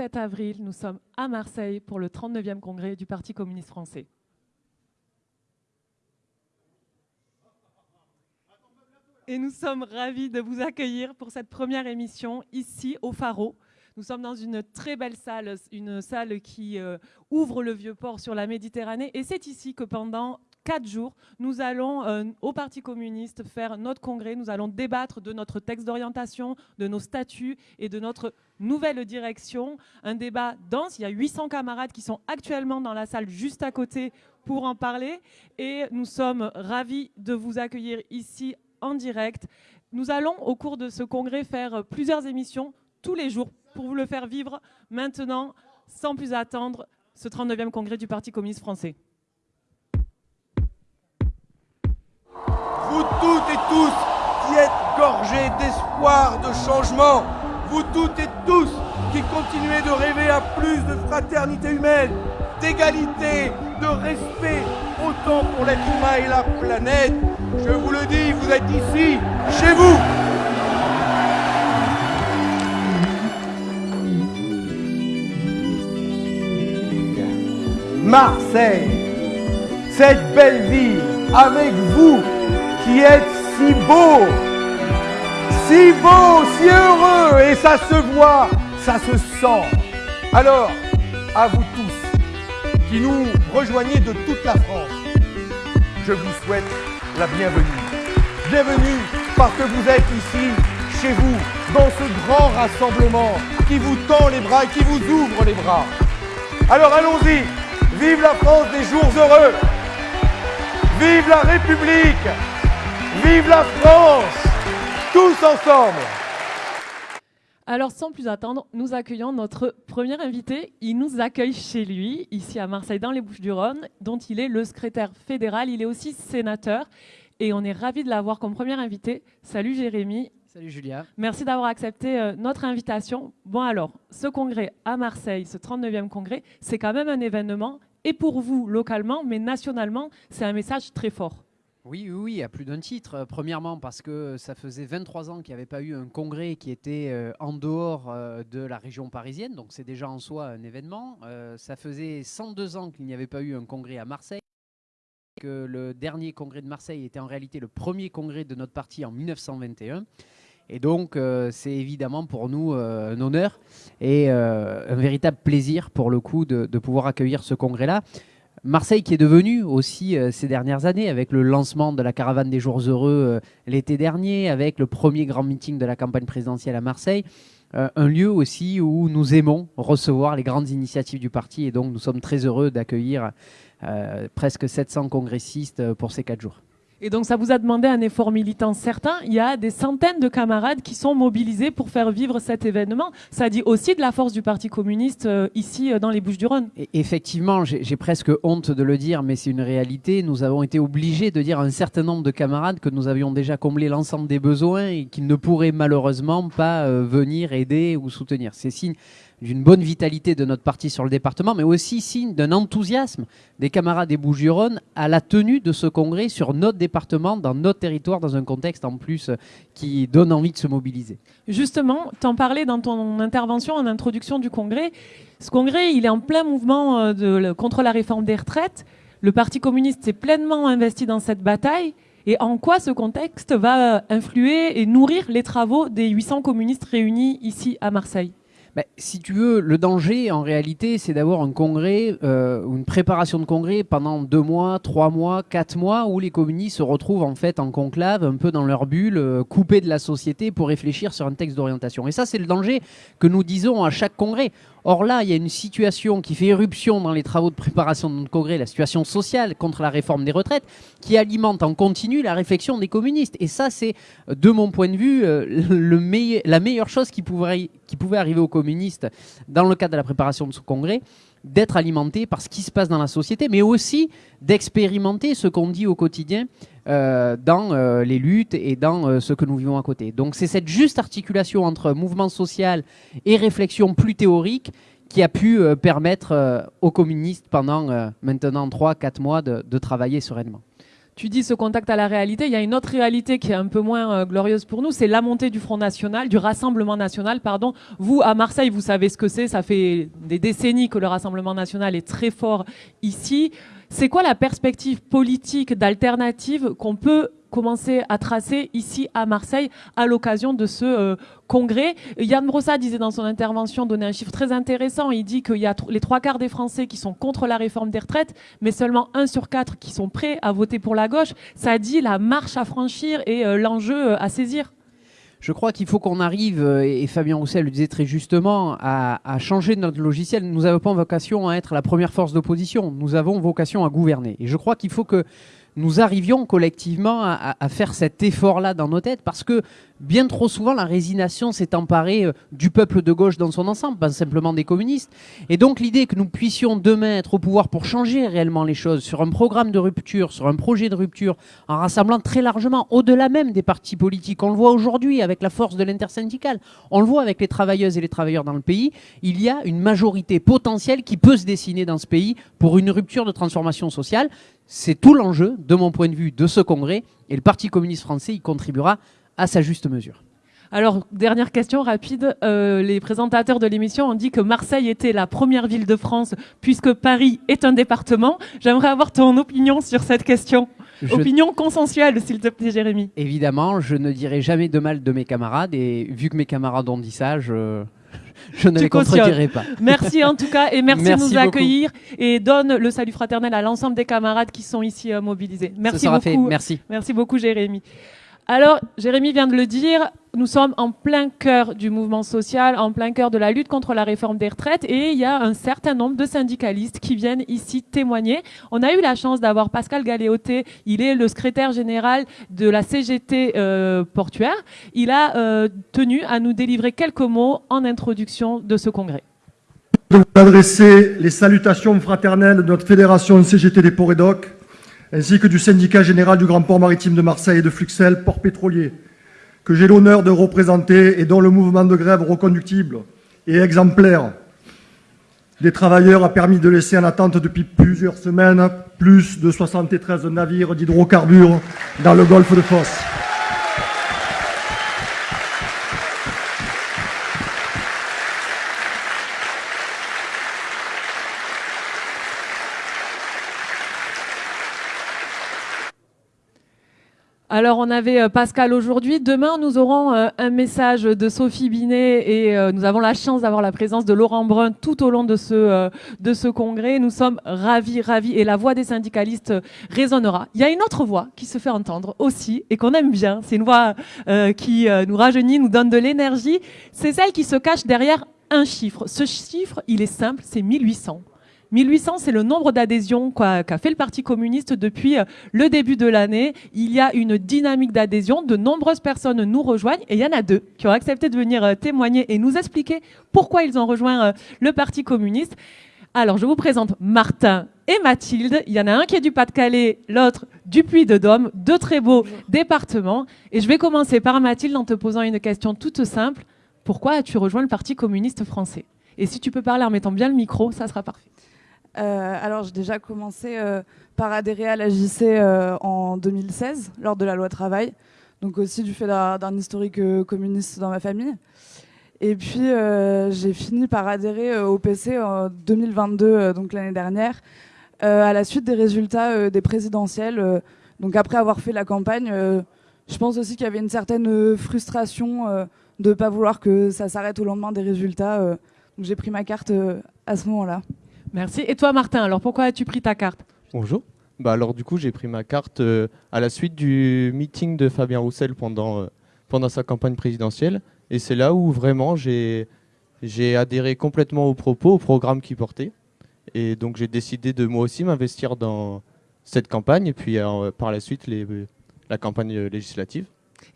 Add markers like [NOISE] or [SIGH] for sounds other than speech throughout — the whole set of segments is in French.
sommes le vendredi 7 avril, nous sommes à Marseille pour le 39e congrès du Parti communiste français. Et nous sommes ravis de vous accueillir pour cette première émission ici au Pharo. Nous sommes dans une très belle salle, une salle qui euh, ouvre le vieux port sur la Méditerranée. Et c'est ici que pendant quatre jours, nous allons euh, au Parti communiste faire notre congrès. Nous allons débattre de notre texte d'orientation, de nos statuts et de notre nouvelle direction. Un débat dense. Il y a 800 camarades qui sont actuellement dans la salle juste à côté pour en parler. Et nous sommes ravis de vous accueillir ici en direct. Nous allons, au cours de ce congrès, faire plusieurs émissions tous les jours pour vous le faire vivre maintenant, sans plus attendre, ce 39e congrès du Parti communiste français. Toutes et tous qui êtes gorgés d'espoir, de changement, vous toutes et tous qui continuez de rêver à plus de fraternité humaine, d'égalité, de respect, autant pour l'être humain et la planète, je vous le dis, vous êtes ici, chez vous. Marseille, cette belle ville, avec vous qui êtes si beau, si beau, si heureux, et ça se voit, ça se sent. Alors, à vous tous qui nous rejoignez de toute la France, je vous souhaite la bienvenue. Bienvenue parce que vous êtes ici, chez vous, dans ce grand rassemblement qui vous tend les bras et qui vous ouvre les bras. Alors allons-y, vive la France des jours heureux, vive la République, vive la France, tous ensemble. Alors sans plus attendre, nous accueillons notre premier invité. Il nous accueille chez lui, ici à Marseille, dans les Bouches-du-Rhône, dont il est le secrétaire fédéral. Il est aussi sénateur et on est ravis de l'avoir comme premier invité. Salut Jérémy. Salut Julia. Merci d'avoir accepté euh, notre invitation. Bon alors, ce congrès à Marseille, ce 39e congrès, c'est quand même un événement. Et pour vous, localement, mais nationalement, c'est un message très fort. Oui, oui, à plus d'un titre. Euh, premièrement, parce que ça faisait 23 ans qu'il n'y avait pas eu un congrès qui était euh, en dehors euh, de la région parisienne, donc c'est déjà en soi un événement. ça faisait 102 ans qu'il n'y avait pas eu un congrès à Marseille, que le dernier congrès de Marseille était en réalité le premier congrès de notre parti en 1921. Et donc, c'est évidemment pour nous un honneur et un véritable plaisir, pour le coup, de pouvoir accueillir ce congrès-là. Marseille qui est devenu aussi euh, ces dernières années avec le lancement de la caravane des jours heureux euh, l'été dernier, avec le premier grand meeting de la campagne présidentielle à Marseille, euh, un lieu aussi où nous aimons recevoir les grandes initiatives du parti et donc nous sommes très heureux d'accueillir presque 700 congressistes pour ces quatre jours. Et donc ça vous a demandé un effort militant certain. Il y a des centaines de camarades qui sont mobilisés pour faire vivre cet événement. Ça dit aussi de la force du Parti communiste euh, ici euh, dans les Bouches-du-Rhône. Effectivement, j'ai presque honte de le dire, mais c'est une réalité. Nous avons été obligés de dire à un certain nombre de camarades que nous avions déjà comblé l'ensemble des besoins et qu'ils ne pourraient malheureusement pas euh, venir aider ou soutenir. C'est signe d'une bonne vitalité de notre parti sur le département, mais aussi signe d'un enthousiasme des camarades des Bouches-du-Rhône à la tenue de ce congrès sur notre département, dans notre territoire, dans un contexte en plus qui donne envie de se mobiliser. Justement, tu en parlais dans ton intervention en introduction du congrès. Ce congrès, il est en plein mouvement euh, contre la réforme des retraites. Le Parti communiste s'est pleinement investi dans cette bataille. Et en quoi ce contexte va influer et nourrir les travaux des 800 communistes réunis ici à Marseille? Si tu veux, le danger, en réalité, c'est d'avoir un congrès euh, une préparation de congrès pendant deux mois, trois mois, quatre mois, où les communistes se retrouvent en fait en conclave, un peu dans leur bulle, euh, coupés de la société pour réfléchir sur un texte d'orientation. Et ça, c'est le danger que nous disons à chaque congrès. Or là, il y a une situation qui fait éruption dans les travaux de préparation de notre congrès, la situation sociale contre la réforme des retraites, qui alimente en continu la réflexion des communistes. Et ça, c'est, de mon point de vue, euh, [LAUGHS] la meilleure chose qui pouvait arriver aux communistes dans le cadre de la préparation de ce congrès d'être alimenté par ce qui se passe dans la société, mais aussi d'expérimenter ce qu'on dit au quotidien euh, dans euh, les luttes et dans euh, ce que nous vivons à côté. Donc c'est cette juste articulation entre mouvement social et réflexion plus théorique qui a pu permettre aux communistes pendant maintenant 3-4 mois de, de travailler sereinement. Tu dis ce contact à la réalité. Il y a une autre réalité qui est un peu moins euh, glorieuse pour nous, c'est la montée du Front National, du Rassemblement National, pardon. Vous, à Marseille, vous savez ce que c'est. Ça fait des décennies que le Rassemblement National est très fort ici. C'est quoi la perspective politique d'alternative qu'on peut commencer à tracer ici à Marseille à l'occasion de ce euh, congrès? Yann Brossa disait dans son intervention, donnait un chiffre très intéressant, il dit qu'il y a les trois quarts des Français qui sont contre la réforme des retraites, mais seulement un sur quatre qui sont prêts à voter pour la gauche. Ça dit la marche à franchir et euh, l'enjeu euh, à saisir. Je crois qu'il faut qu'on arrive, et Fabien Roussel le disait très justement, à, à changer notre logiciel. Nous n'avons pas vocation à être la première force d'opposition, nous avons vocation à gouverner. Et je crois qu'il faut que nous arrivions collectivement à, faire cet effort-là dans nos têtes, parce que bien trop souvent, la résignation s'est emparée euh, du peuple de gauche dans son ensemble, pas simplement des communistes. Et donc l'idée que nous puissions demain être au pouvoir pour changer réellement les choses, sur un programme de rupture, sur un projet de rupture, en rassemblant très largement, au-delà même des partis politiques, on le voit aujourd'hui avec la force de l'intersyndicale, on le voit avec les travailleuses et les travailleurs dans le pays, il y a une majorité potentielle qui peut se dessiner dans ce pays pour une rupture de transformation sociale. C'est tout l'enjeu, de mon point de vue, de ce congrès. Et le Parti communiste français y contribuera à sa juste mesure. Alors, dernière question rapide. Euh, les présentateurs de l'émission ont dit que Marseille était la première ville de France puisque Paris est un département. J'aimerais avoir ton opinion sur cette question. Opinion consensuelle, s'il te plaît, Jérémy. Évidemment, je ne dirai jamais de mal de mes camarades et vu que mes camarades ont dit ça, je, je ne les contredirai pas. [LAUGHS] Merci en tout cas et merci, de nous accueillir et donne le salut fraternel à l'ensemble des camarades qui sont ici euh, mobilisés. Merci beaucoup. Fait. Merci. Merci beaucoup Jérémy. Alors, Jérémy vient de le dire, nous sommes en plein cœur du mouvement social, en plein cœur de la lutte contre la réforme des retraites et il y a un certain nombre de syndicalistes qui viennent ici témoigner. On a eu la chance d'avoir Pascal Galéoté, il est le secrétaire général de la CGT euh, portuaire. Il a euh, tenu à nous délivrer quelques mots en introduction de ce congrès. Je vous adresser les salutations fraternelles de notre fédération CGT des Ports et ainsi que du syndicat général du Grand Port Maritime de Marseille et de Fluxel, port pétrolier, que j'ai l'honneur de représenter et dont le mouvement de grève reconductible et exemplaire des travailleurs a permis de laisser en attente depuis plusieurs semaines plus de 73 navires d'hydrocarbures dans le golfe de Fosse. Alors on avait euh, Pascal aujourd'hui. Demain nous aurons euh, un message de Sophie Binet et euh, nous avons la chance d'avoir la présence de Laurent Brun tout au long de ce de ce congrès. Nous sommes ravis, ravis et la voix des syndicalistes résonnera. Il y a une autre voix qui se fait entendre aussi et qu'on aime bien. C'est une voix qui nous rajeunit, nous donne de l'énergie. C'est celle qui se cache derrière un chiffre. Ce chiffre, il est simple, c'est 1800. 1800, c'est le nombre d'adhésions qu'a fait le Parti communiste depuis euh, le début de l'année. Il y a une dynamique d'adhésion. De nombreuses personnes nous rejoignent et il y en a deux qui ont accepté de venir euh, témoigner et nous expliquer pourquoi ils ont rejoint euh, le Parti communiste. Alors, je vous présente Martin et Mathilde. Il y en a un qui est du Pas-de-Calais, l'autre du Puy-de-Dôme, deux très beaux départements. Et je vais commencer par Mathilde en te posant une question toute simple. Pourquoi as-tu rejoint le Parti communiste français? Et si tu peux parler en mettant bien le micro, ça sera parfait. Euh, alors, j'ai déjà commencé euh, par adhérer à la JC euh, en 2016, lors de la loi travail, donc aussi du fait d'un historique communiste dans ma famille. Et puis, j'ai fini par adhérer au PC en 2022, donc l'année dernière, à la suite des résultats des présidentielles. donc, après avoir fait la campagne, je pense aussi qu'il y avait une certaine frustration de ne pas vouloir que ça s'arrête au lendemain des résultats. donc, j'ai pris ma carte à ce moment-là. Merci. Et toi, Martin, alors pourquoi as-tu pris ta carte? Bonjour. Bah alors du coup, j'ai pris ma carte euh, à la suite du meeting de Fabien Roussel pendant, euh, pendant sa campagne présidentielle. Et c'est là où vraiment j'ai adhéré complètement aux propos, au programme qu'il portait. Et donc j'ai décidé de moi aussi m'investir dans cette campagne et puis euh, par la suite les, la campagne législative.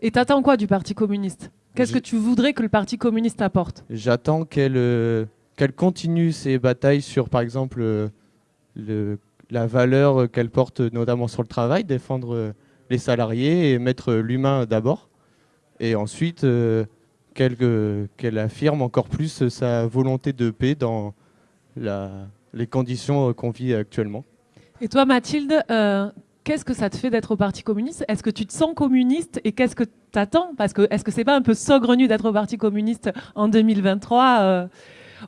Et t'attends quoi du Parti communiste? Qu'est-ce que tu voudrais que le Parti communiste apporte? J'attends qu'elle qu'elle continue ses batailles sur, par exemple, euh, la valeur qu'elle porte notamment sur le travail, défendre euh, les salariés et mettre l'humain d'abord. Et ensuite, euh, qu'elle affirme encore plus sa volonté de paix dans les conditions qu'on vit actuellement. Et toi, Mathilde, qu'est-ce que ça te fait d'être au Parti communiste? Est-ce que tu te sens communiste et qu'est-ce que tu attends Parce que est-ce que c'est pas un peu saugrenu d'être au Parti communiste en 2023 euh?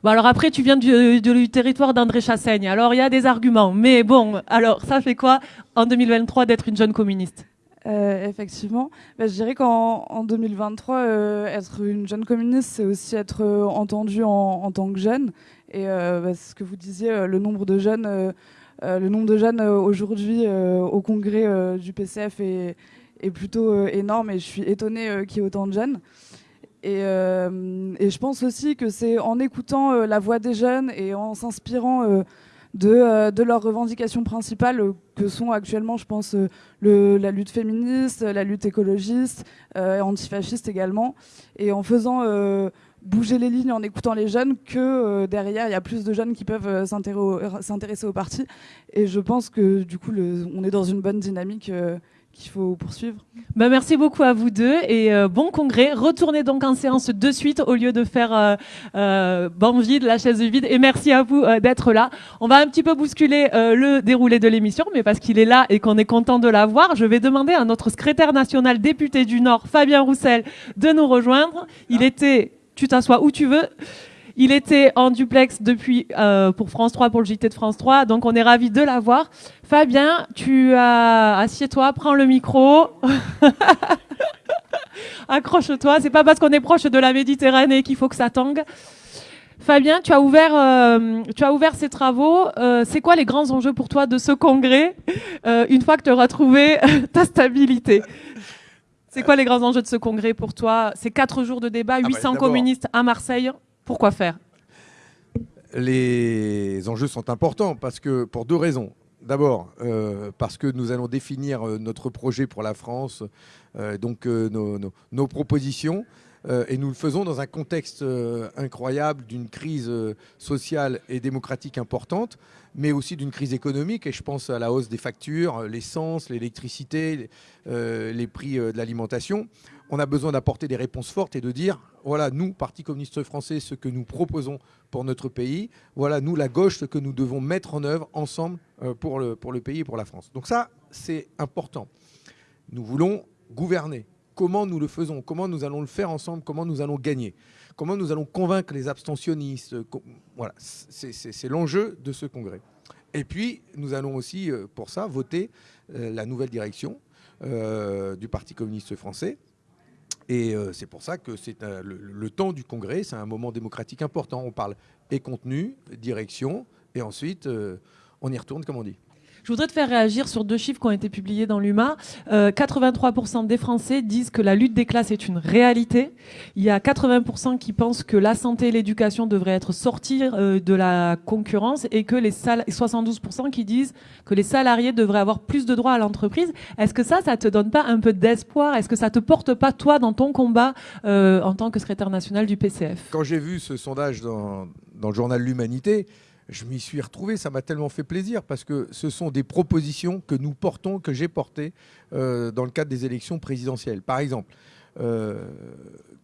Bon, alors après, tu viens du, territoire d'André Chassaigne. Alors, il y a des arguments. Mais bon, alors, ça fait quoi en 2023 d'être une jeune communiste? Euh, effectivement, bah, je dirais qu'en en 2023, euh, être une jeune communiste, c'est aussi être euh, entendu en, tant que jeune. Et bah, ce que vous disiez, le nombre de jeunes, le nombre de jeunes aujourd'hui au congrès du PCF est, est plutôt énorme. Et je suis étonnée qu'il y ait autant de jeunes. Et, et, je pense aussi que c'est en écoutant la voix des jeunes et en s'inspirant de, de, leurs revendications principales que sont actuellement, je pense, la lutte féministe, la lutte écologiste, euh, antifasciste également. Et en faisant bouger les lignes, en écoutant les jeunes, que derrière, il y a plus de jeunes qui peuvent s'intéresser au parti. Et je pense que du coup, on est dans une bonne dynamique qu'il faut poursuivre. Bah merci beaucoup à vous deux et euh, bon congrès. Retournez donc en séance de suite au lieu de faire euh, euh, banc vide, la chaise vide. Et merci à vous euh, d'être là. On va un petit peu bousculer euh, le déroulé de l'émission, mais parce qu'il est là et qu'on est content de l'avoir, je vais demander à notre secrétaire national député du Nord, Fabien Roussel, de nous rejoindre. Il était, tu t'assois où tu veux. Il était en duplex depuis euh, pour France 3, pour le JT de France 3, donc on est ravis de l'avoir. Fabien, tu as assieds-toi, prends le micro. [LAUGHS] Accroche-toi, c'est pas parce qu'on est proche de la Méditerranée qu'il faut que ça tangue. Fabien, tu as ouvert, euh, tu as ouvert ces travaux. Euh, c'est quoi les grands enjeux pour toi de ce congrès euh, une fois que tu auras trouvé [LAUGHS] ta stabilité? C'est quoi les grands enjeux de ce congrès pour toi? C'est quatre jours de débat, 800 Ah bah, communistes à Marseille. Pourquoi faire? Les enjeux sont importants parce que pour deux raisons. D'abord, euh, parce que nous allons définir euh, notre projet pour la France, euh, donc nos, propositions, et nous le faisons dans un contexte euh, incroyable d'une crise sociale et démocratique importante, mais aussi d'une crise économique, et je pense à la hausse des factures, l'essence, l'électricité, les, prix de l'alimentation on a besoin d'apporter des réponses fortes et de dire, voilà, nous, Parti communiste français, ce que nous proposons pour notre pays, voilà, nous, la gauche, ce que nous devons mettre en œuvre ensemble euh, pour, le, pour le pays et pour la France. Donc ça, c'est important. Nous voulons gouverner. Comment nous le faisons Comment nous allons le faire ensemble Comment nous allons gagner Comment nous allons convaincre les abstentionnistes Voilà, c'est l'enjeu de ce congrès. Et puis, nous allons aussi, euh, pour ça, voter euh, la nouvelle direction euh, du Parti communiste français et euh, c'est pour ça que c'est le, temps du congrès, c'est un moment démocratique important. On parle et contenu, direction, et ensuite euh, on y retourne, comme on dit. Je voudrais te faire réagir sur deux chiffres qui ont été publiés dans l'UMA. Euh, 83% des Français disent que la lutte des classes est une réalité. Il y a 80% qui pensent que la santé et l'éducation devraient être sorties euh, de la concurrence et que les 72% qui disent que les salariés devraient avoir plus de droits à l'entreprise. Est-ce que ça, ça te donne pas un peu d'espoir? Est-ce que ça te porte pas, toi, dans ton combat euh, en tant que secrétaire national du PCF Quand j'ai vu ce sondage dans, dans le journal L'Humanité, je m'y suis retrouvé, ça m'a tellement fait plaisir parce que ce sont des propositions que nous portons, que j'ai portées euh, dans le cadre des élections présidentielles. Par exemple, euh,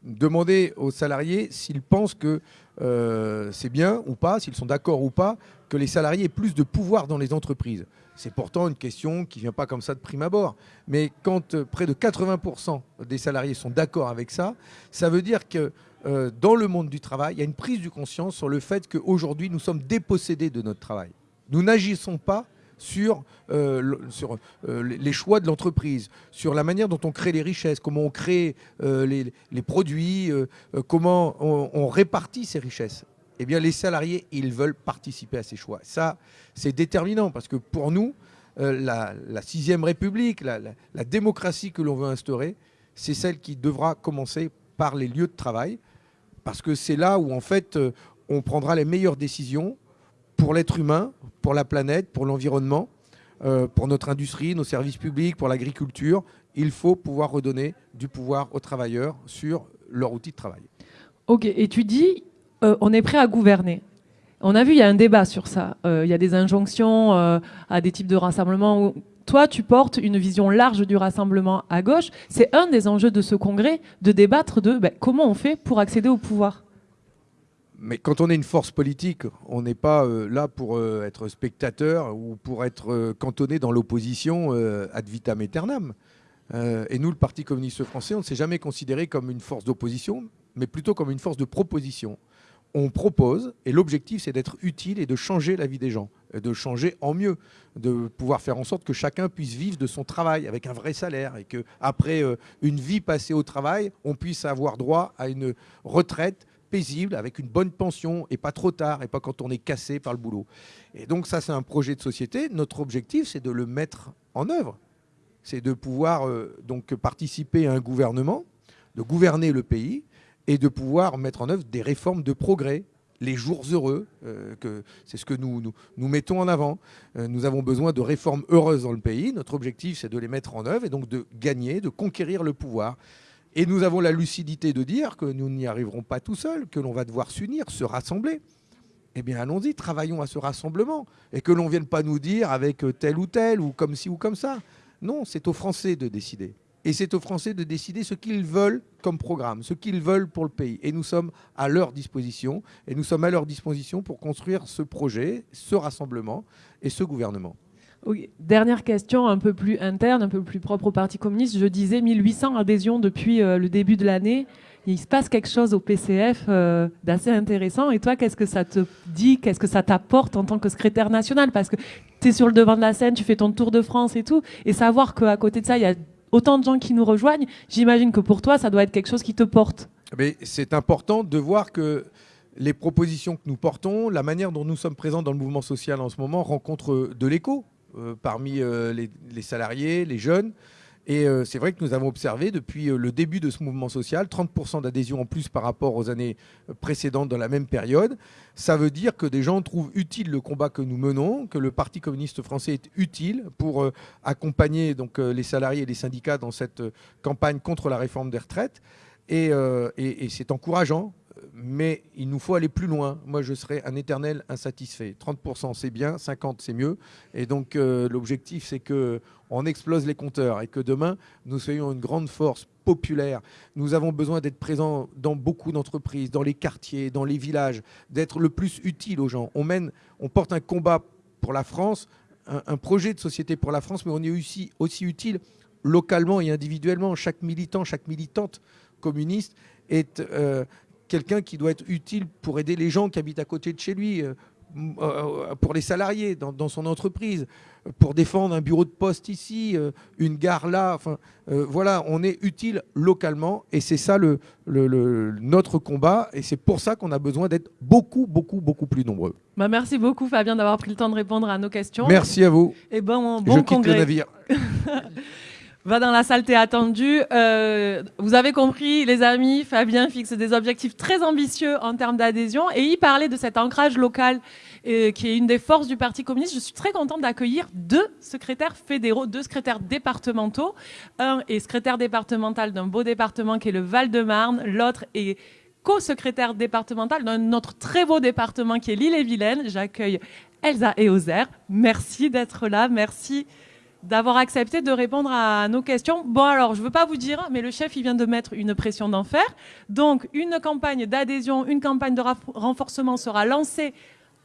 demander aux salariés s'ils pensent que euh, c'est bien ou pas, s'ils sont d'accord ou pas, que les salariés aient plus de pouvoir dans les entreprises. C'est pourtant une question qui ne vient pas comme ça de prime abord. Mais quand près de 80% des salariés sont d'accord avec ça, ça veut dire que euh, dans le monde du travail, il y a une prise de conscience sur le fait qu'aujourd'hui, nous sommes dépossédés de notre travail. Nous n'agissons pas sur, euh, sur euh, les choix de l'entreprise, sur la manière dont on crée les richesses, comment on crée les, les, produits, comment on, répartit ces richesses. Eh bien, les salariés, ils veulent participer à ces choix. Ça, c'est déterminant parce que pour nous, la, sixième République, la, la démocratie que l'on veut instaurer, c'est celle qui devra commencer par les lieux de travail, parce que c'est là où en fait euh, on prendra les meilleures décisions pour l'être humain, pour la planète, pour l'environnement, euh, pour notre industrie, nos services publics, pour l'agriculture. Il faut pouvoir redonner du pouvoir aux travailleurs sur leur outil de travail. Ok, et tu dis, euh, on est prêt à gouverner. On a vu, il y a un débat sur ça. Il y a des injonctions à des types de rassemblements. Toi, tu portes une vision large du rassemblement à gauche. C'est un des enjeux de ce congrès, de débattre de ben, comment on fait pour accéder au pouvoir. Mais quand on est une force politique, on n'est pas euh, là pour euh, être spectateur ou pour être euh, cantonné dans l'opposition ad vitam aeternam. et nous, le Parti communiste français, on ne s'est jamais considéré comme une force d'opposition, mais plutôt comme une force de proposition. On propose, et l'objectif, c'est d'être utile et de changer la vie des gens, de changer en mieux, de pouvoir faire en sorte que chacun puisse vivre de son travail avec un vrai salaire, et qu'après une vie passée au travail, on puisse avoir droit à une retraite paisible, avec une bonne pension, et pas trop tard, et pas quand on est cassé par le boulot. Et donc ça, c'est un projet de société. Notre objectif, c'est de le mettre en œuvre. C'est de pouvoir euh, donc participer à un gouvernement, de gouverner le pays, et de pouvoir mettre en œuvre des réformes de progrès, les jours heureux, euh, que c'est ce que nous, mettons en avant. Euh, nous avons besoin de réformes heureuses dans le pays. Notre objectif, c'est de les mettre en œuvre et donc de gagner, de conquérir le pouvoir. Et nous avons la lucidité de dire que nous n'y arriverons pas tout seuls, que l'on va devoir s'unir, se rassembler. Eh bien, allons-y, travaillons à ce rassemblement. Et que l'on ne vienne pas nous dire avec tel ou tel, ou comme ci ou comme ça. Non, c'est aux Français de décider. Et c'est aux Français de décider ce qu'ils veulent comme programme, ce qu'ils veulent pour le pays. Et nous sommes à leur disposition. Et nous sommes à leur disposition pour construire ce projet, ce rassemblement et ce gouvernement. Dernière question un peu plus interne, un peu plus propre au Parti communiste. Je disais 1800 adhésions depuis euh, le début de l'année. Il se passe quelque chose au PCF euh, d'assez intéressant. Et toi, qu'est-ce que ça te dit? Qu'est-ce que ça t'apporte en tant que secrétaire national? Parce que tu es sur le devant de la scène, tu fais ton tour de France et tout. Et savoir qu'à côté de ça, il y a autant de gens qui nous rejoignent, j'imagine que pour toi, ça doit être quelque chose qui te porte. Mais c'est important de voir que les propositions que nous portons, la manière dont nous sommes présents dans le mouvement social en ce moment rencontrent de l'écho. Euh, parmi euh, les, salariés, les jeunes. Et euh, c'est vrai que nous avons observé depuis le début de ce mouvement social 30% d'adhésion en plus par rapport aux années précédentes dans la même période. Ça veut dire que des gens trouvent utile le combat que nous menons, que le Parti communiste français est utile pour accompagner les salariés et les syndicats dans cette campagne contre la réforme des retraites. et c'est encourageant mais il nous faut aller plus loin. Moi, je serais un éternel insatisfait. 30% c'est bien, 50% c'est mieux. Et donc, euh, l'objectif, c'est qu'on explose les compteurs et que demain, nous soyons une grande force populaire. Nous avons besoin d'être présents dans beaucoup d'entreprises, dans les quartiers, dans les villages, d'être le plus utile aux gens. On mène, on porte un combat pour la France, un, projet de société pour la France, mais on est aussi, aussi utile localement et individuellement. Chaque militant, chaque militante communiste est, euh, quelqu'un qui doit être utile pour aider les gens qui habitent à côté de chez lui, euh, euh, pour les salariés dans, son entreprise, pour défendre un bureau de poste ici, euh, une gare là. Enfin, voilà, on est utile localement et c'est ça le, notre combat et c'est pour ça qu'on a besoin d'être beaucoup, beaucoup, beaucoup plus nombreux. Bah merci beaucoup Fabien d'avoir pris le temps de répondre à nos questions. Merci à vous. Et bon, bon Je quitte le navire. [LAUGHS] va dans la salle, t'es attendu. Euh, vous avez compris, les amis, Fabien fixe des objectifs très ambitieux en termes d'adhésion et il parlait de cet ancrage local euh, qui est une des forces du Parti communiste. Je suis très contente d'accueillir deux secrétaires fédéraux, deux secrétaires départementaux. Un est secrétaire départemental d'un beau département qui est le Val-de-Marne, l'autre est co-secrétaire départemental d'un autre très beau département qui est l'île-et-Vilaine. J'accueille Elsa et Ozer. Merci d'être là, merci d'avoir accepté de répondre à nos questions. Bon, alors, je ne veux pas vous dire, mais le chef, il vient de mettre une pression d'enfer. Donc, une campagne d'adhésion, une campagne de renforcement sera lancée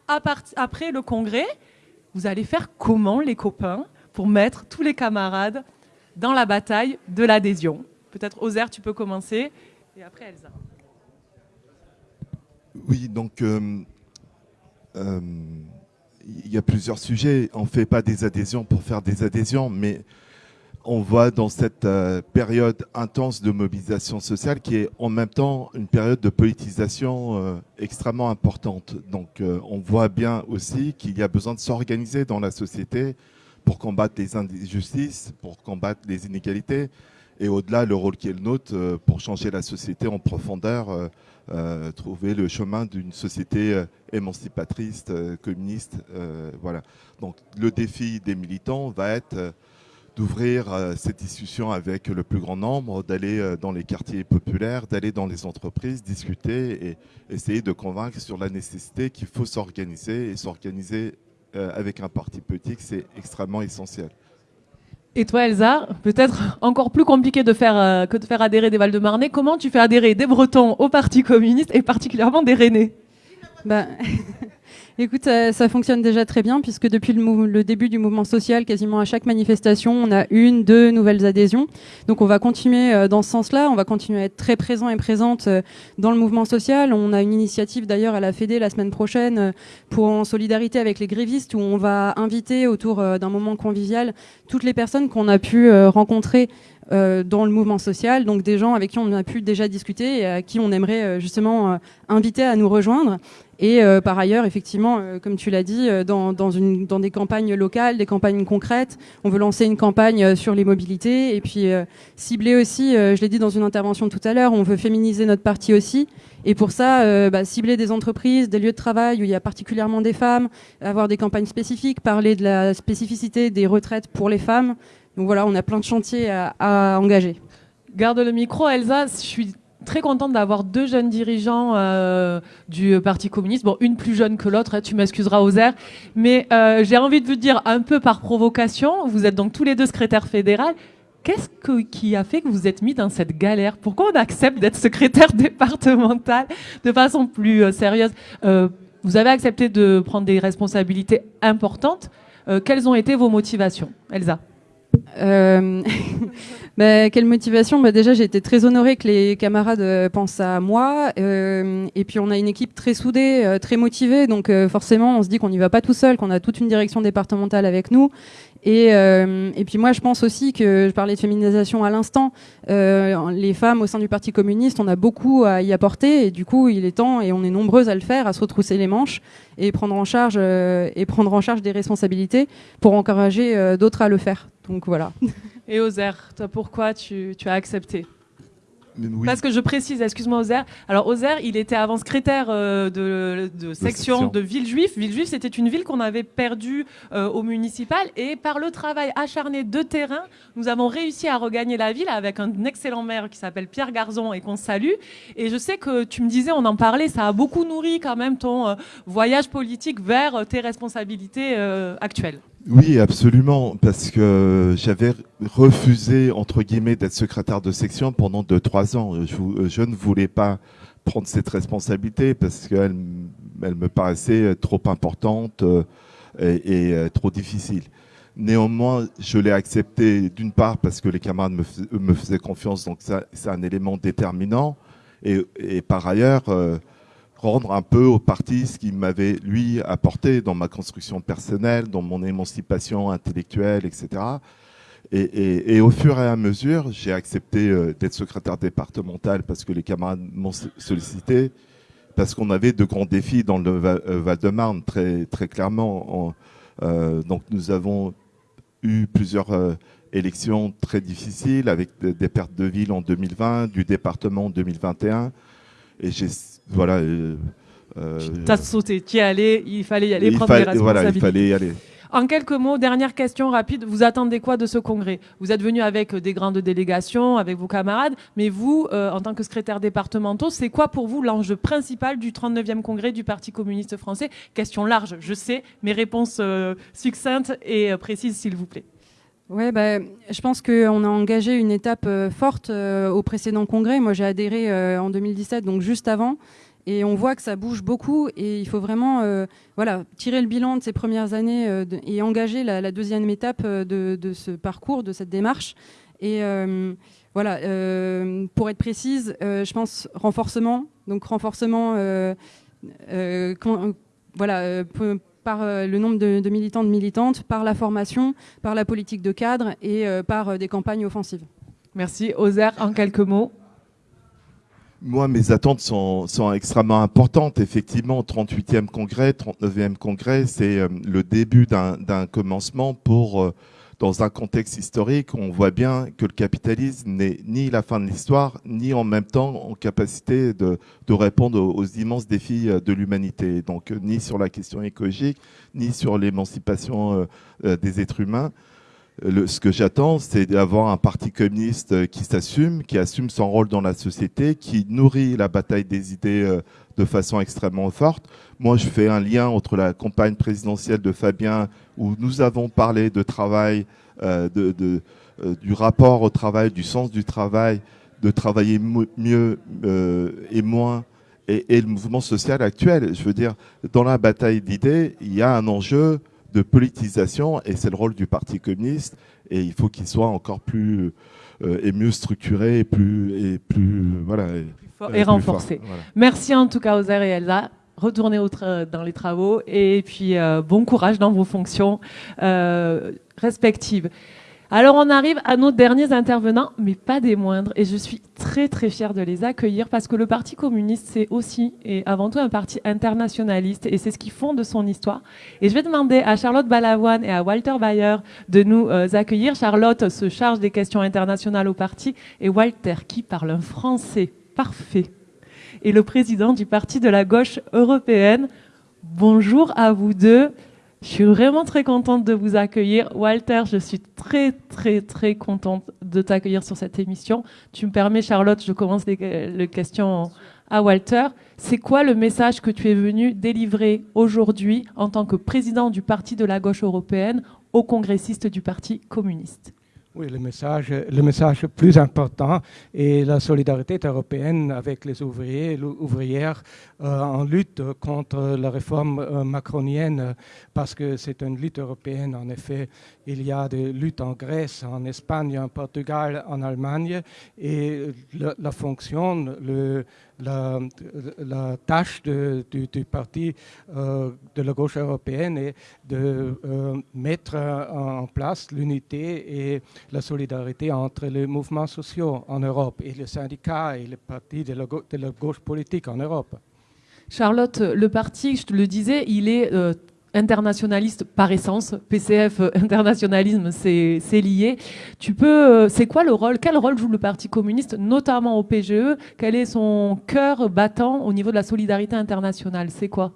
après le congrès. Vous allez faire comment, les copains, pour mettre tous les camarades dans la bataille de l'adhésion? Peut-être, Ozer, tu peux commencer, et après Elsa. Oui, donc... Euh, euh, il y a plusieurs sujets. On ne fait pas des adhésions pour faire des adhésions, mais on voit dans cette euh, période intense de mobilisation sociale qui est en même temps une période de politisation euh, extrêmement importante. Donc euh, on voit bien aussi qu'il y a besoin de s'organiser dans la société pour combattre les injustices, pour combattre les inégalités, et au-delà le rôle qui est le nôtre pour changer la société en profondeur euh, trouver le chemin d'une société euh, émancipatrice, euh, communiste. voilà. Donc le défi des militants va être d'ouvrir cette discussion avec le plus grand nombre, d'aller dans les quartiers populaires, d'aller dans les entreprises, discuter et essayer de convaincre sur la nécessité qu'il faut s'organiser et s'organiser avec un parti politique, c'est extrêmement essentiel. Et toi, Elsa, peut-être encore plus compliqué de faire, euh, que de faire adhérer des Val-de-Marnais. Comment tu fais adhérer des Bretons au Parti communiste et particulièrement des Rennais? Bah, [LAUGHS] écoute, ça, ça, fonctionne déjà très bien puisque depuis le, le, début du mouvement social, quasiment à chaque manifestation, on a une, deux nouvelles adhésions. Donc on va continuer euh, dans ce sens-là, on va continuer à être très présent et présente euh, dans le mouvement social. On a une initiative d'ailleurs à la Fédé la semaine prochaine euh, pour en solidarité avec les grévistes où on va inviter autour d'un moment convivial toutes les personnes qu'on a pu rencontrer euh, dans le mouvement social, donc des gens avec qui on a pu déjà discuter et à qui on aimerait euh, justement euh, inviter à nous rejoindre. Et par ailleurs, effectivement, comme tu l'as dit, dans, des campagnes locales, des campagnes concrètes, on veut lancer une campagne sur les mobilités et puis cibler aussi, je l'ai dit dans une intervention tout à l'heure, on veut féminiser notre parti aussi. Et pour ça, bah, cibler des entreprises, des lieux de travail où il y a particulièrement des femmes, avoir des campagnes spécifiques, parler de la spécificité des retraites pour les femmes, donc voilà, on a plein de chantiers à, engager. Garde le micro, Elsa. Je suis très contente d'avoir deux jeunes dirigeants euh, du Parti communiste. Bon, une plus jeune que l'autre, hein, tu m'excuseras, Ozer. Mais euh, j'ai envie de vous dire, un peu par provocation, vous êtes donc tous les deux secrétaires fédéraux. Qu'est-ce qui a fait que vous êtes mis dans cette galère? Pourquoi on accepte d'être secrétaire départemental de façon plus euh, sérieuse? Vous avez accepté de prendre des responsabilités importantes. quelles ont été vos motivations, Elsa? Euh, [LAUGHS] bah, quelle motivation? Bah, Déjà, j'ai été très honorée que les camarades euh, pensent à moi. Euh, et puis, on a une équipe très soudée, euh, très motivée. Donc, forcément, on se dit qu'on n'y va pas tout seul, qu'on a toute une direction départementale avec nous. Et, euh, et, puis moi, je pense aussi que je parlais de féminisation à l'instant. Euh, les femmes au sein du Parti communiste, on a beaucoup à y apporter, et du coup, il est temps, et on est nombreuses à le faire, à se retrousser les manches et prendre en charge euh, et prendre en charge des responsabilités pour encourager d'autres à le faire. Donc voilà. [LAUGHS] Et Ozer, toi, pourquoi tu as accepté? Parce que je précise, excuse-moi Ozer. Alors Ozer, il était avant secrétaire euh, de, de, section de Villejuif. Villejuif, c'était une ville qu'on avait perdue euh, au municipal et par le travail acharné de terrain, nous avons réussi à regagner la ville avec un excellent maire qui s'appelle Pierre Garzon et qu'on salue. Et je sais que tu me disais, on en parlait, ça a beaucoup nourri quand même ton euh, voyage politique vers tes responsabilités actuelles. Oui, absolument, parce que j'avais refusé, entre guillemets, d'être secrétaire de section pendant 2-3 ans. Je, ne voulais pas prendre cette responsabilité parce qu'elle elle me paraissait trop importante euh, et, euh, trop difficile. Néanmoins, je l'ai accepté d'une part parce que les camarades me, faisaient confiance, donc c'est un élément déterminant. Et, par ailleurs, euh, rendre un peu au parti ce qu'il m'avait, lui, apporté dans ma construction personnelle, dans mon émancipation intellectuelle, etc. Et, au fur et à mesure, j'ai accepté euh, d'être secrétaire départemental parce que les camarades m'ont sollicité, parce qu'on avait de grands défis dans le euh, Val-de-Marne, très, très clairement. Euh, donc nous avons eu plusieurs élections très difficiles, avec des pertes de ville en 2020, du département en 2021. Et j'ai voilà. Euh, euh, tu as sauté, es allé, il fallait y aller, prendre des responsabilités. Voilà, il fallait y aller. En quelques mots, dernière question rapide, vous attendez quoi de ce congrès? Vous êtes venu avec des grandes délégations, avec vos camarades, mais vous, euh, en tant que secrétaire départemental, c'est quoi pour vous l'enjeu principal du 39e congrès du Parti communiste français? Question large, je sais, mes réponses succinctes et précises, s'il vous plaît. Ouais, bah, je pense qu'on a engagé une étape euh, forte euh, au précédent congrès. Moi, j'ai adhéré euh, en 2017, donc juste avant. Et on voit que ça bouge beaucoup et il faut vraiment voilà, tirer le bilan de ces premières années et engager la, deuxième étape de, ce parcours, de cette démarche. Et voilà, pour être précise, je pense renforcement. Donc renforcement, voilà, par euh, le nombre de, militants, de militantes, par la formation, par la politique de cadre et euh, par euh, des campagnes offensives. Merci. Ozer, en quelques mots. Moi, mes attentes sont, sont, extrêmement importantes. Effectivement, 38e congrès, 39e congrès, c'est le début d'un commencement pour dans un contexte historique, on voit bien que le capitalisme n'est ni la fin de l'histoire, ni en même temps en capacité de, répondre aux, immenses défis euh, de l'humanité. Donc, euh, ni sur la question écologique, ni sur l'émancipation euh, des êtres humains. Ce que j'attends, c'est d'avoir un parti communiste qui s'assume, qui assume son rôle dans la société, qui nourrit la bataille des idées de façon extrêmement forte. Moi, je fais un lien entre la campagne présidentielle de Fabien, où nous avons parlé de travail, euh, euh, du rapport au travail, du sens du travail, de travailler mieux euh, et moins, et, le mouvement social actuel. Je veux dire, dans la bataille d'idées, il y a un enjeu de politisation et c'est le rôle du Parti communiste et il faut qu'il soit encore plus euh, et mieux structuré et plus et plus voilà et, renforcé. Merci en tout cas aux et Elsa. Retournez dans les travaux et puis euh, bon courage dans vos fonctions euh, respectives. Alors on arrive à nos derniers intervenants, mais pas des moindres, et je suis très très fière de les accueillir parce que le Parti communiste, c'est aussi et avant tout un parti internationaliste, et c'est ce qui fonde son histoire. Et je vais demander à Charlotte Balavoine et à Walter Bayer de nous euh, accueillir. Charlotte se charge des questions internationales au parti, et Walter, qui parle un français parfait, est le président du Parti de la gauche européenne. Bonjour à vous deux. Je suis vraiment très contente de vous accueillir. Walter, je suis très, très, très contente de t'accueillir sur cette émission. Tu me permets, Charlotte, je commence les, questions à Walter. C'est quoi le message que tu es venu délivrer aujourd'hui en tant que président du Parti de la gauche européenne aux congressistes du Parti communiste? Oui, le message, le message plus important est la solidarité européenne avec les ouvriers et ouvrières en lutte contre la réforme euh, macronienne, parce que c'est une lutte européenne. En effet, il y a des luttes en Grèce, en Espagne, en Portugal, en Allemagne, et la, fonction, la, tâche du, parti euh, de la gauche européenne est de mettre en place l'unité et la solidarité entre les mouvements sociaux en Europe et les syndicats et les partis de la gauche politique en Europe. Charlotte, le parti, je te le disais, il est euh, internationaliste par essence. PCF, euh, [LAUGHS] internationalisme, c'est lié. Tu peux, euh, c'est quoi le rôle Quel rôle joue le Parti communiste, notamment au PGE Quel est son cœur battant au niveau de la solidarité internationale? C'est quoi?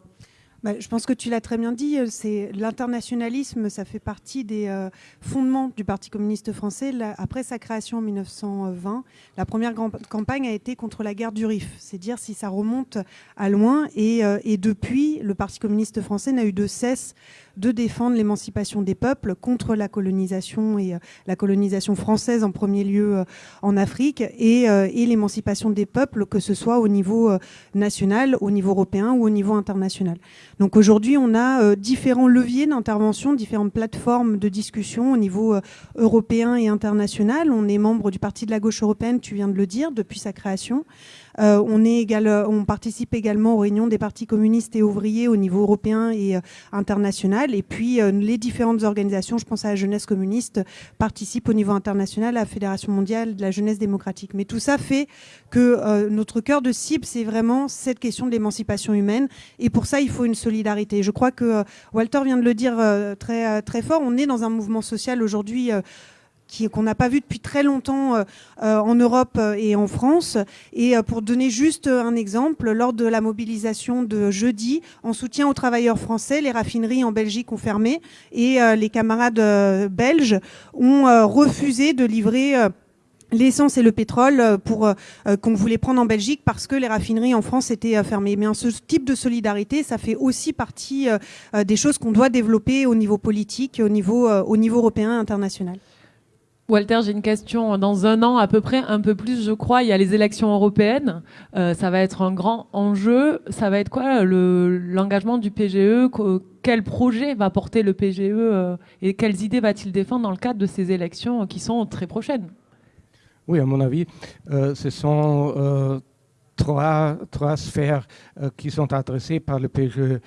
Bah, je pense que tu l'as très bien dit, euh, c'est l'internationalisme, ça fait partie des euh, fondements du Parti communiste français. après sa création en 1920, la première grande campagne a été contre la guerre du Rif. C'est dire si ça remonte à loin. Et, euh, et depuis, le Parti communiste français n'a eu de cesse de défendre l'émancipation des peuples contre la colonisation et euh, la colonisation française en premier lieu euh, en Afrique euh, et l'émancipation des peuples, que ce soit au niveau national, au niveau européen ou au niveau international. Donc aujourd'hui, on a différents leviers d'intervention, différentes plateformes de discussion au niveau européen et international. On est membre du Parti de la gauche européenne, tu viens de le dire, depuis sa création. Euh, on, est égal, on participe également aux réunions des partis communistes et ouvriers au niveau européen et euh, international. Et puis euh, les différentes organisations, je pense à la jeunesse communiste, participent au niveau international à la Fédération mondiale de la jeunesse démocratique. Mais tout ça fait que notre cœur de cible, c'est vraiment cette question de l'émancipation humaine. Et pour ça, il faut une solidarité. Je crois que Walter vient de le dire très, très fort. On est dans un mouvement social aujourd'hui qu'on n'a pas vu depuis très longtemps euh, euh, en Europe euh, et en France. Et pour donner juste un exemple, lors de la mobilisation de jeudi, en soutien aux travailleurs français, les raffineries en Belgique ont fermé et les camarades belges ont refusé de livrer l'essence et le pétrole pour qu'on voulait prendre en Belgique parce que les raffineries en France étaient fermées. Mais ce type de solidarité, ça fait aussi partie des choses qu'on doit développer au niveau politique, au au niveau européen et international. Walter, j'ai une question. Dans un an, à peu près, un peu plus, je crois, il y a les élections européennes. Euh, ça va être un grand enjeu. Ça va être quoi l'engagement du PGE Quel projet va porter le PGE euh, et quelles idées va-t-il défendre dans le cadre de ces élections qui sont très prochaines? Oui, à mon avis, euh, ce sont trois sphères qui sont adressées par le PGE.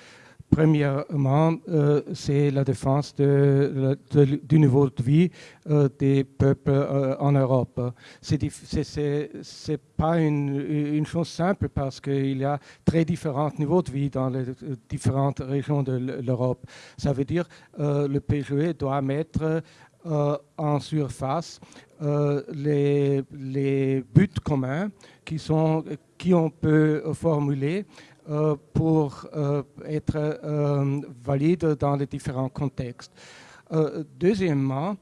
Premièrement, euh, c'est la défense du niveau de vie euh, des peuples euh, en Europe. Ce n'est pas une, chose simple parce qu'il y a très différents niveaux de vie dans les différentes régions de l'Europe. Ça veut dire que le PGE doit mettre en surface les, les, buts communs qui, sont, qui on peut formuler pour euh, être euh, valide dans les différents contextes. deuxièmement,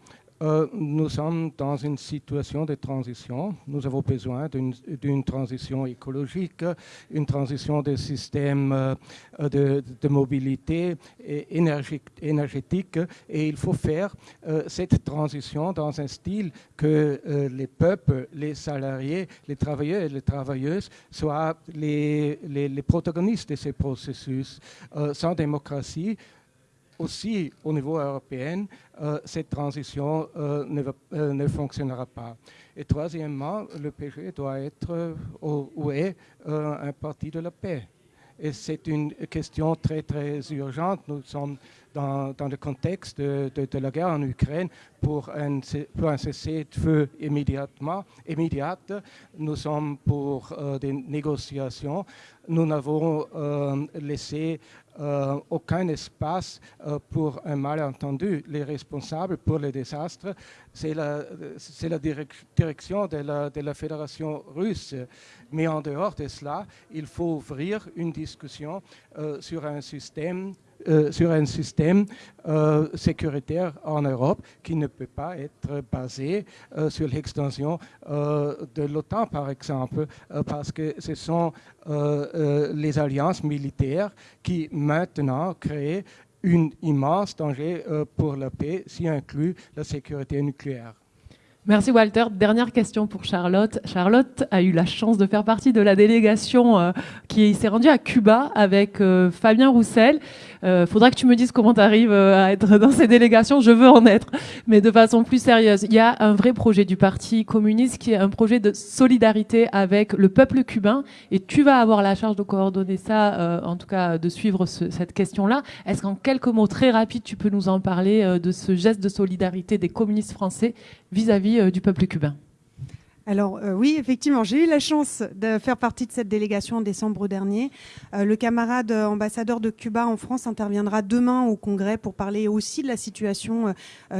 euh, nous sommes dans une situation de transition. Nous avons besoin d'une transition écologique, une transition des systèmes euh, de, mobilité énergétique, et il faut faire euh, cette transition dans un style que les peuples, les salariés, les travailleurs et les travailleuses soient les, les protagonistes de ces processus. sans démocratie, aussi au niveau européen, euh, cette transition euh, ne, euh, ne, fonctionnera pas. Et troisièmement, le PG doit être ou est un parti de la paix. Et c'est une question très, très urgente. Nous sommes dans, le contexte de, la guerre en Ukraine pour un, cessez-de-feu immédiatement, immédiate. Nous sommes pour des négociations. Nous n'avons laissé euh, aucun espace euh, pour un malentendu. Les responsables pour le désastre, c'est la, direction de la, Fédération russe. Mais en dehors de cela, il faut ouvrir une discussion euh, sur un système sur un système euh, sécuritaire en Europe qui ne peut pas être basé euh, sur l'extension de l'OTAN, par exemple, parce que ce sont les alliances militaires qui maintenant créent un immense danger pour la paix, s'y inclut la sécurité nucléaire. Merci Walter. Dernière question pour Charlotte. Charlotte a eu la chance de faire partie de la délégation euh, qui s'est rendue à Cuba avec euh, Fabien Roussel. Euh, faudra que tu me dises comment tu arrives à être dans ces délégations. Je veux en être, mais de façon plus sérieuse. Il y a un vrai projet du Parti communiste qui est un projet de solidarité avec le peuple cubain et tu vas avoir la charge de coordonner ça, en tout cas de suivre cette question-là. Est-ce qu'en quelques mots très rapides, tu peux nous en parler de ce geste de solidarité des communistes français vis-à-vis euh, du peuple cubain? Alors euh, oui, effectivement, j'ai eu la chance de faire partie de cette délégation en décembre dernier. Euh, le camarade ambassadeur de Cuba en France interviendra demain au Congrès pour parler aussi de la situation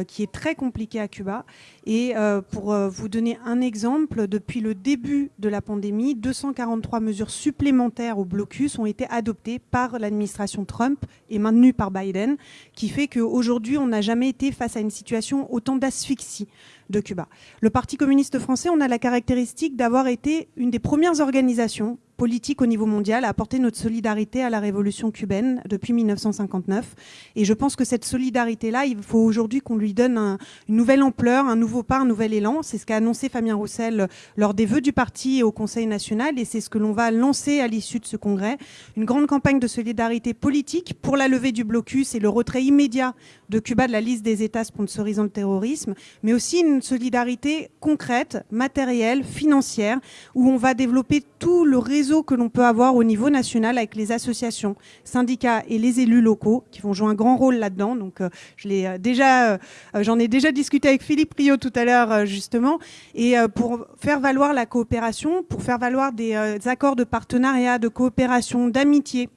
qui est très compliquée à Cuba. Et pour vous donner un exemple, depuis le début de la pandémie, 243 mesures supplémentaires au blocus ont été adoptées par l'administration Trump et maintenues par Biden, qui fait qu'aujourd'hui, on n'a jamais été face à une situation autant d'asphyxie de Cuba. Le Parti communiste français, on a la caractéristique d'avoir été une des premières organisations politique au niveau mondial à apporter notre solidarité à la révolution cubaine depuis 1959. Et je pense que cette solidarité-là, il faut aujourd'hui qu'on lui donne une nouvelle ampleur, un nouveau pas, un nouvel élan. C'est ce qu'a annoncé Fabien Roussel lors des vœux du parti au Conseil national et c'est ce que l'on va lancer à l'issue de ce congrès. Une grande campagne de solidarité politique pour la levée du blocus et le retrait immédiat de Cuba de la liste des États sponsorisant le terrorisme, mais aussi une solidarité concrète, matérielle, financière, où on va développer tout le réseau que l'on peut avoir au niveau national avec les associations, syndicats et les élus locaux qui vont jouer un grand rôle là-dedans. Donc, euh, je l'ai euh, déjà, euh, j'en ai déjà discuté avec Philippe Rio tout à l'heure justement, et pour faire valoir la coopération, pour faire valoir des accords de partenariat, de coopération, d'amitié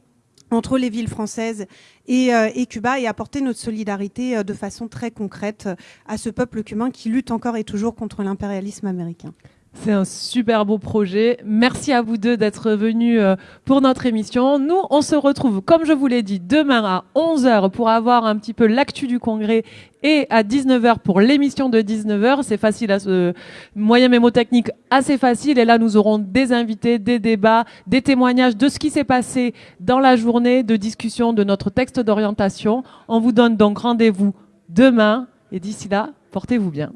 entre les villes françaises et, et, Cuba et apporter notre solidarité de façon très concrète à ce peuple cubain qui lutte encore et toujours contre l'impérialisme américain. C'est un super beau projet. Merci à vous deux d'être venus euh, pour notre émission. Nous, on se retrouve, comme je vous l'ai dit, demain à 11h pour avoir un petit peu l'actu du congrès et à 19h pour l'émission de 19h. C'est facile à ce moyen mémotechnique assez facile. Et là, nous aurons des invités, des débats, des témoignages de ce qui s'est passé dans la journée de discussion de notre texte d'orientation. On vous donne donc rendez-vous demain. Et d'ici là, portez-vous bien.